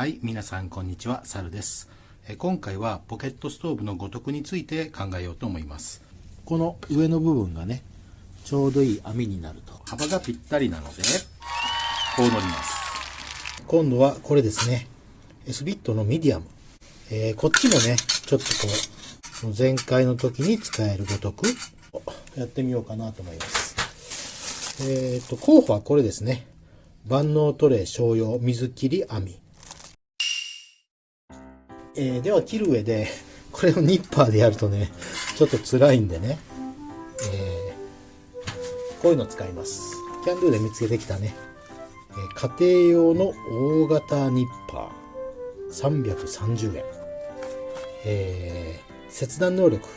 はい、皆さんこんにちは、サルです。え今回はポケットストーブのごとくについて考えようと思います。この上の部分がねちょうどいい網になると幅がぴったりなので、こう乗ります。今度はこれですね S ビットのミディアム、えーこっちもねちょっとこう前回の時に使えるごとくやってみようかなと思いますえっ、と候補はこれですね万能トレー商用水切り網えーでは切る上で これをニッパーでやるとねちょっと辛いんでね、えーこういうの使います。キャンドゥで見つけてきたね。えー家庭用の大型ニッパー。330円、えー切断能力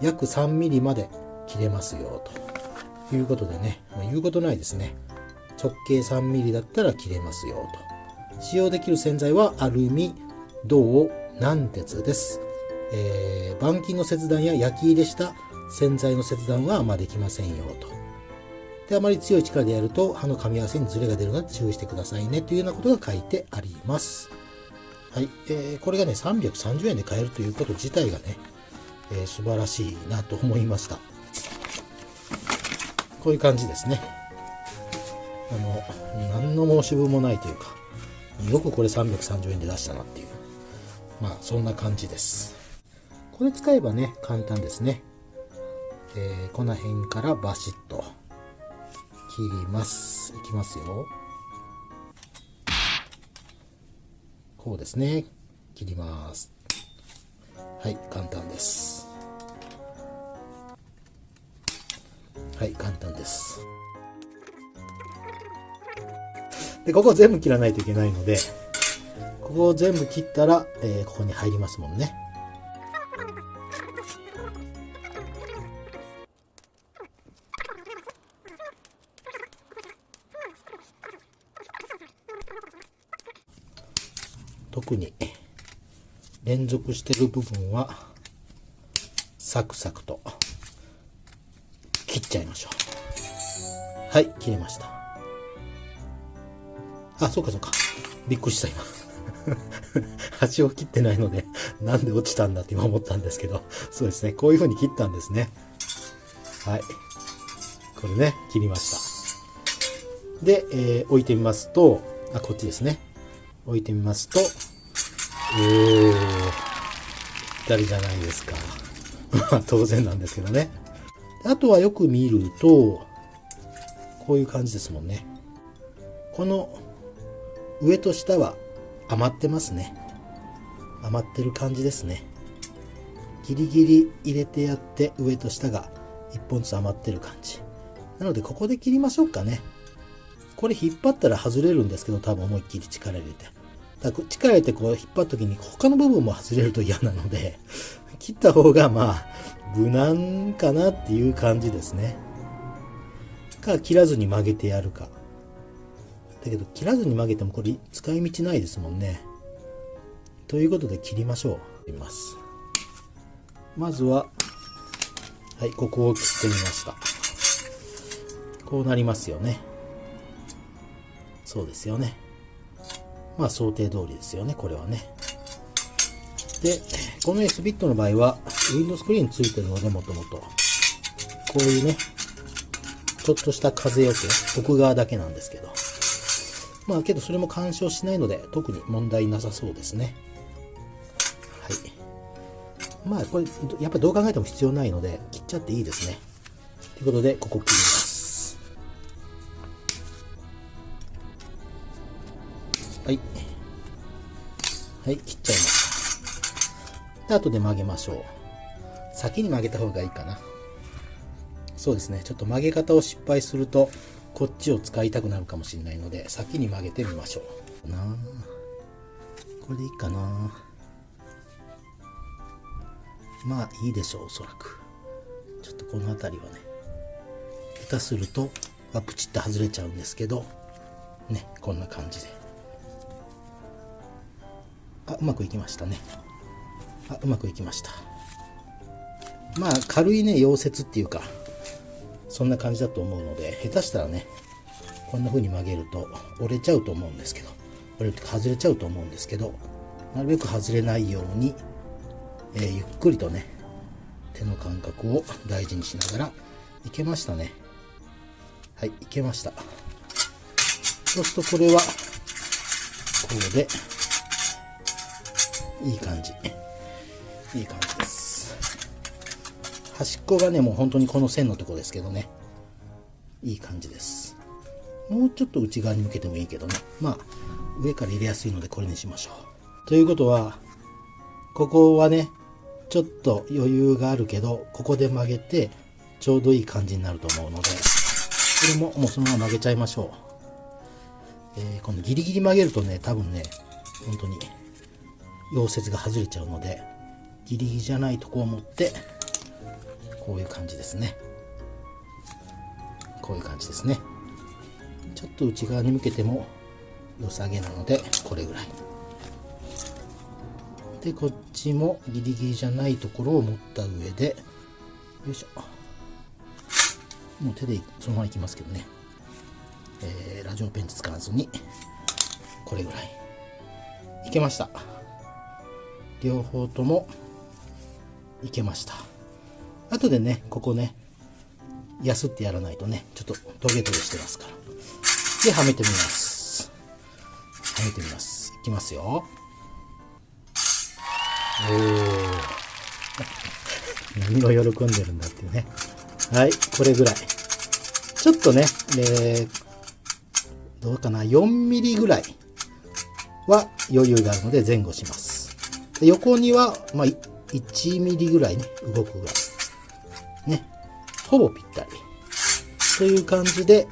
約 3mm まで切れますよと。いうことでね、まあ言うことないですね。直径 3mm だったら切れますよと。使用できる洗剤はアルミ銅軟鉄です、えー板金の切断や焼き入れした洗剤の切断はあんまできませんよとであまり強い力でやると刃の噛み合わせにズレが出るので注意してくださいねというようなことが書いてあります。はい、えーこれがね330円で買えるということ自体がね、えー素晴らしいなと思いました。こういう感じですね。あの何の申し分もないというかよくこれ330円で出したなっていうまあそんな感じです。これ使えばね簡単ですね。えーこの辺からバシッと切ります。いきますよ。こうですね。切ります。はい、簡単です。はい、簡単です。で、ここ全部切らないといけないので、ここを全部切ったら、えーここに入りますもんね。特に連続してる部分はサクサクと切っちゃいましょう。はい切れました。あそうかそうか。びっくりした今。端を切ってないのでなんで落ちたんだって今思ったんですけどそうですね。こういう風に切ったんですね。はい。これね切りました。で、えー置いてみますとあこっちですね。置いてみますとおーぴったりじゃないですか。まあ当然なんですけどね。あとはよく見るとこういう感じですもんね。この上と下は余ってますね。余ってる感じですね。ギリギリ入れてやって上と下が1本ずつ余ってる感じ。なのでここで切りましょうかね。これ引っ張ったら外れるんですけど多分思いっきり力入れて。だから力入れてこう引っ張った時に他の部分も外れると嫌なので 切った方がまあ無難かなっていう感じですね。か切らずに曲げてやるか。だけど切らずに曲げてもこれ使い道ないですもんね。ということで切りましょう。います。まずははいここを切ってみました。こうなりますよね。そうですよね。まあ想定通りですよねこれはね。でこの S ビットの場合はウィンドスクリーンついてるのでもともと。こういうねちょっとした風よけ奥側だけなんですけどまあけどそれも干渉しないので特に問題なさそうですね。はい。まあこれやっぱりどう考えても必要ないので切っちゃっていいですね。ということでここ切ります。はい。はい切っちゃいましたで後で曲げましょう。先に曲げた方がいいかな。そうですね。ちょっと曲げ方を失敗するとこっちを使いたくなるかもしれないので先に曲げてみましょう。なこれでいいかな。まあいいでしょうおそらく。ちょっとこの辺りはね。下手するとあプチッと外れちゃうんですけどねこんな感じで。あうまくいきましたね。あうまくいきました。まあ軽いね溶接っていうかそんな感じだと思うので下手したらねこんな風に曲げると折れちゃうと思うんですけどバレルって外れちゃうと思うんですけどなるべく外れないように、えー、ゆっくりとね手の感覚を大事にしながらいけましたね。はいいけました。そうするとこれはこうでいい感じ。いい感じです。端っこがねもう本当にこの線のとこですけどね。いい感じです。もうちょっと内側に向けてもいいけどね。まあ上から入れやすいのでこれにしましょう。ということはここはねちょっと余裕があるけどここで曲げてちょうどいい感じになると思うのでこれももうそのまま曲げちゃいましょう、えー、このギリギリ曲げるとね多分ね本当に溶接が外れちゃうのでギリギリじゃないとこを持ってこういう感じですね。こういう感じですね。ちょっと内側に向けても良さげなのでこれぐらい。でこっちもギリギリじゃないところを持った上でよいしょ。もう手でそのままいきますけどね、えー、ラジオペンチ使わずにこれぐらい。いけました。両方ともいけました。後でねここねやすってやらないとねちょっとトゲトゲしてますから。ではめてみます。はめてみます。いきますよ。おお 何を喜んでるんだっていうね。はいこれぐらい。ちょっとね、えー、どうかな。4mm ぐらいは余裕があるので前後します。横には、まあ、1ミリぐらいね、動くぐらい。ね。ほぼぴったり。という感じで、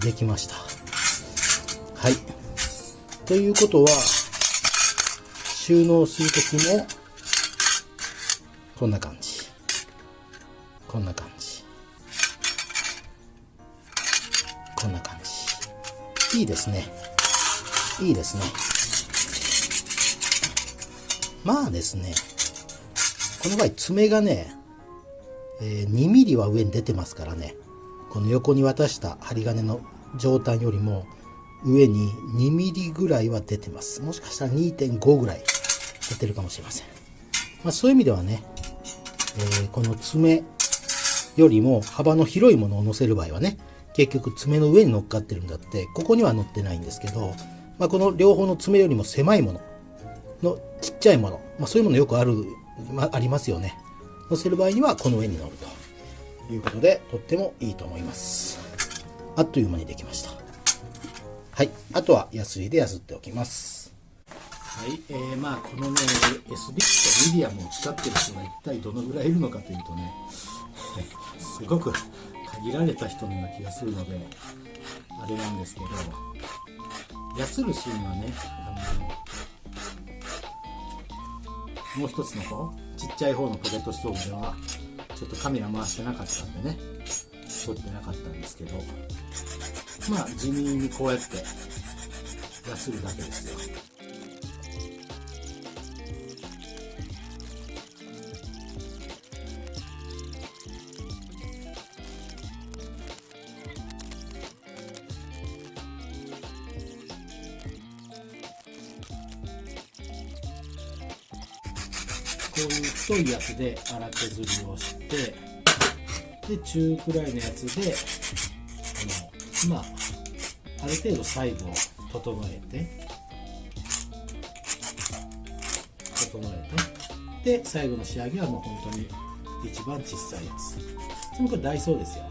できました。はい。ということは、収納するときも、こんな感じ。こんな感じ。こんな感じ。いいですね。いいですね。まあですね、この場合爪がね、えー、2ミリは上に出てますからね、この横に渡した針金の上端よりも上に2ミリぐらいは出てます。もしかしたら2.5ぐらい出てるかもしれません。まあ、そういう意味ではね、えー、この爪よりも幅の広いものを乗せる場合はね、結局爪の上に乗っかってるんだって、ここには乗ってないんですけど、まあ、この両方の爪よりも狭いもののちっちゃいもの、まあ、そういうものよくある、まあ、りますよね。乗せる場合にはこの上に乗るということで、とってもいいと思います。あっという間にできました。はい。あとは、ヤスリでやすっておきます。はい。えー、まあ、このね、S ビットミディアムを使ってる人が一体どのぐらいいるのかというとね、すごく限られた人のような気がするので、あれなんですけど、ヤスるシーンはね、あの、もう一つの方ちっちゃい方のポケットストーブではちょっとカメラ回してなかったんでね。撮ってなかったんですけど。まあ地味にこうやってやするだけですよ。こういう太いやつで荒削りをしてで中くらいのやつであのまあある程度サイズを整えて整えてで最後の仕上げはもう本当に一番小さいやつ。でもこれダイソーですよ。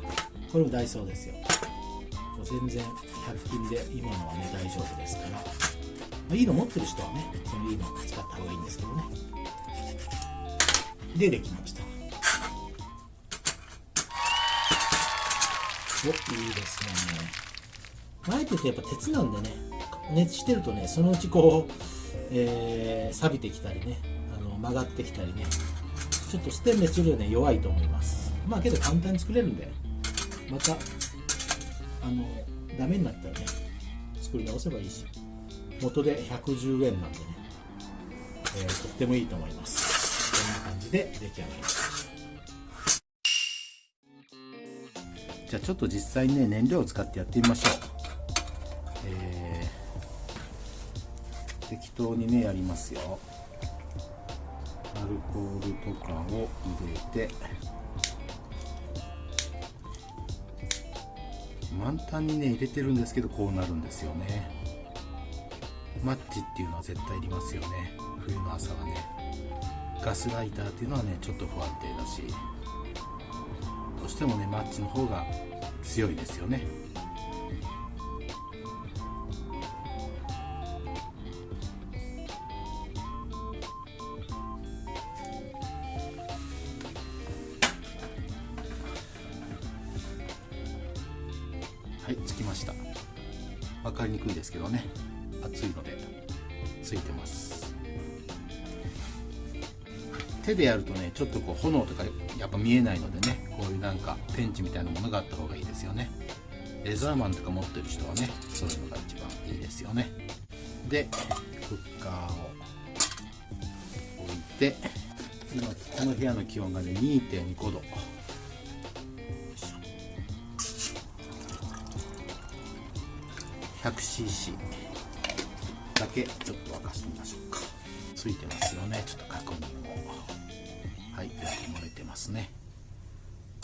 これもダイソーですよ。もう全然100均で今のはね大丈夫ですから、まあ、いいの持ってる人はねそのいいの使った方がいいんですけどね。でできました。おいいですね。前ってやっぱ鉄なんでね熱してるとねそのうちこう、えー、錆びてきたりねあの曲がってきたりねちょっとステンレスよりはね弱いと思います。まあけど簡単に作れるんでまたあのダメになったらね作り直せばいいし元で110円なんでね、えー、とってもいいと思います。感じで出来上がります。じゃあちょっと実際にね燃料を使ってやってみましょう、え適当にねやりますよ。アルコールとかを入れて。満タンにね入れてるんですけどこうなるんですよね。マッチっていうのは絶対いりますよね。冬の朝はガスライターっていうのはねちょっと不安定だしどうしてもねマッチの方が強いですよね。手でやるとねちょっとこう炎とかやっぱ見えないのでねこういうなんかペンチみたいなものがあった方がいいですよね。レザーマンとか持ってる人はねそういうのが一番いいですよね。でクッカーを置いて今この部屋の気温がね2.5度。100cc だけちょっと沸かしてみましょうか。ついてますよねちょっと確認を。ますね。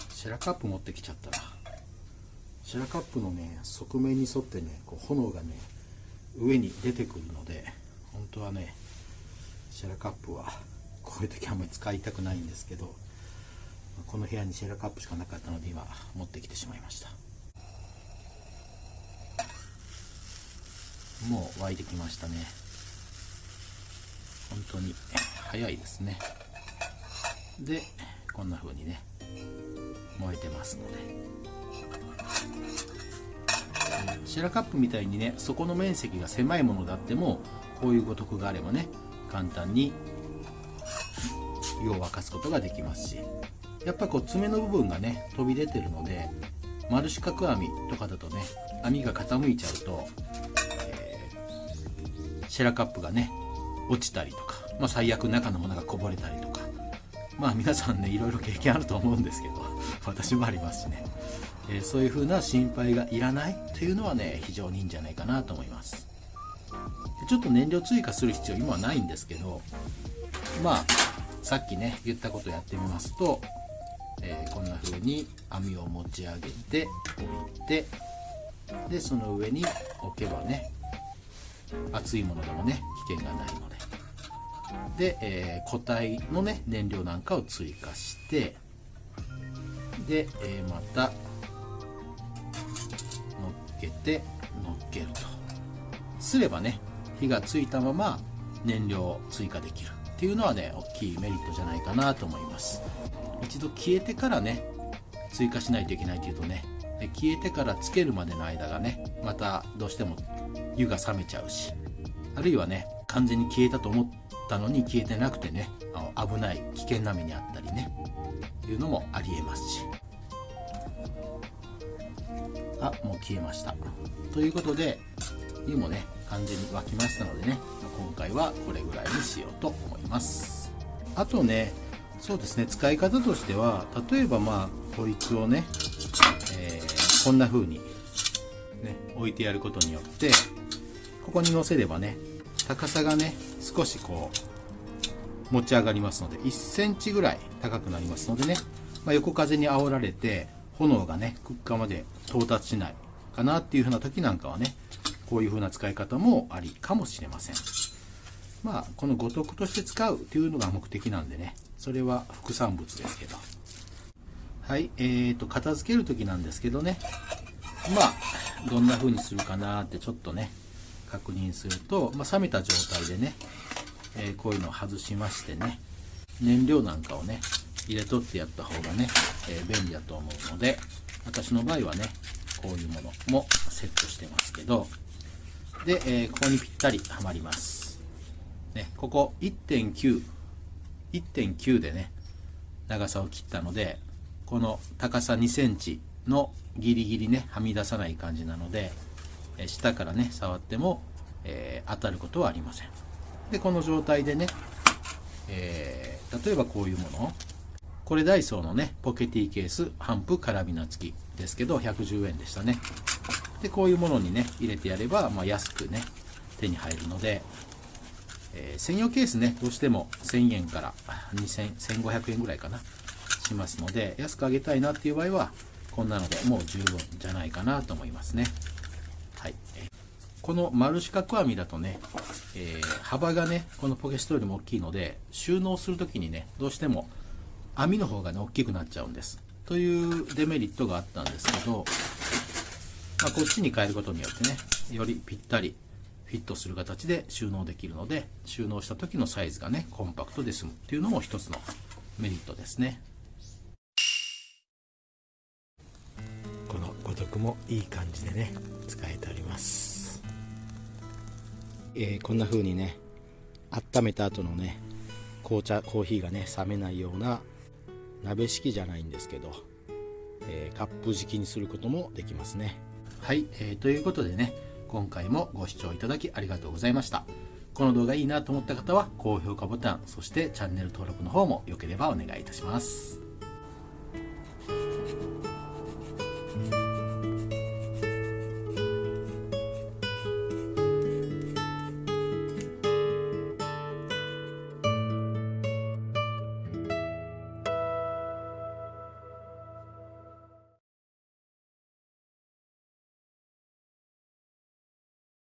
シェラカップ持ってきちゃったら。シェラカップのね側面に沿ってねこう炎がね上に出てくるので本当はねシェラカップはこういう時あんまり使いたくないんですけどこの部屋にシェラカップしかなかったので今持ってきてしまいました。もう沸いてきましたね。本当に早いですね。でこんな風にね燃えてますので。シェラカップみたいにね底の面積が狭いものであってもこういうごとくがあればね簡単に湯を沸かすことができますし。やっぱこう爪の部分がね飛び出てるので丸四角網とかだとね網が傾いちゃうとえシェラカップがね落ちたりとか、まあ、最悪中のものがこぼれたりとか。まあ皆さんねいろいろ経験あると思うんですけど 私もありますしね、えー、そういう風な心配がいらないというのはね非常にいいんじゃないかなと思います。ちょっと燃料追加する必要今はないんですけどまあさっきね言ったことをやってみますと、えー、こんな風に網を持ち上げて置いてでその上に置けばね熱いものでもね危険がないので。で、えー、固体のね燃料なんかを追加してで、えー、また乗っけて乗っけると。すればね火がついたまま燃料を追加できるっていうのはね大きいメリットじゃないかなと思います。一度消えてからね追加しないといけないというとね消えてからつけるまでの間がねまたどうしても湯が冷めちゃうしあるいはね完全に消えたと思ったのに消えてなくてねあの危ない危険な目にあったりねいうのもありえますし。あもう消えました。ということで湯もね完全に沸きましたのでね今回はこれぐらいにしようと思います。あとねそうですね使い方としては例えばまあこいつをね、えー、こんな風にね置いてやることによってここに乗せればね高さがね少しこう持ち上がりますので1センチぐらい高くなりますのでね、まあ、横風に煽られて炎がねクッカーまで到達しないかなっていう風な時なんかはねこういう風な使い方もありかもしれません。まあこの五徳として使うというのが目的なんでねそれは副産物ですけど。はいえーと片付ける時なんですけどね。まあどんな風にするかなってちょっとね確認すると、まあ、冷めた状態でね、えー、こういうのを外しましてね燃料なんかをね入れとってやった方がね、えー、便利だと思うので私の場合はねこういうものもセットしてますけどで、えー、ここにぴったりはまります、ね、ここ1.9 1.9でね長さを切ったのでこの高さ2センチのギリギリねはみ出さない感じなので下からね触っても、えー、当たることはありません。でこの状態でね、えー、例えばこういうもの。これダイソーのねポケティケース半布カラビナ付き。ですけど110円でしたね。でこういうものにね入れてやれば、まあ、安くね手に入るのでえー、専用ケースねどうしても1000円から2000 1500円ぐらいかなしますので安くあげたいなっていう場合はこんなのでもう十分じゃないかなと思いますね。はい。この丸四角網だとね、えー、幅がねこのポケストよりも大きいので収納する時にねどうしても網の方がね大きくなっちゃうんです。というデメリットがあったんですけど、まあ、こっちに変えることによってねよりぴったりフィットする形で収納できるので収納した時のサイズがねコンパクトで済むっていうのも一つのメリットですね。もいい感じでね使えております、えー、こんな風にね温めた後のね紅茶コーヒーがね冷めないような鍋敷きじゃないんですけど、えー、カップ敷きにすることもできますね。はい、えー、ということでね今回もご視聴いただきありがとうございました。この動画いいなと思った方は高評価ボタンそしてチャンネル登録の方もよければお願いいたします